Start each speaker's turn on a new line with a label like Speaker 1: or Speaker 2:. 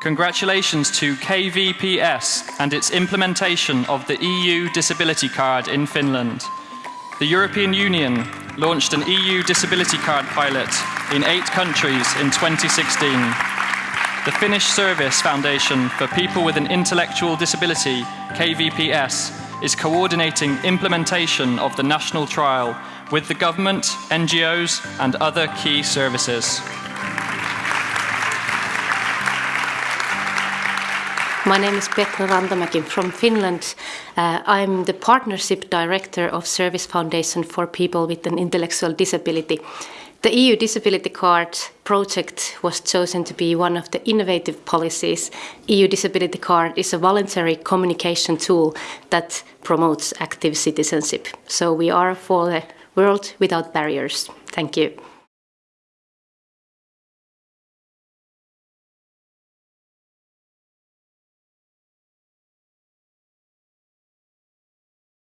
Speaker 1: Congratulations to KVPS and its implementation of the EU Disability Card in Finland. The European Union launched an EU Disability Card pilot in eight countries in 2016. The Finnish Service Foundation for People with an Intellectual Disability, KVPS, is coordinating implementation of the national trial with the government, NGOs and other key services.
Speaker 2: My name is Petra Rantamäki from Finland. Uh, I'm the Partnership Director of Service Foundation for People with an Intellectual Disability. The EU Disability Card project was chosen to be one of the innovative policies. EU Disability Card is a voluntary communication tool that promotes active citizenship. So we are for the world without barriers. Thank you.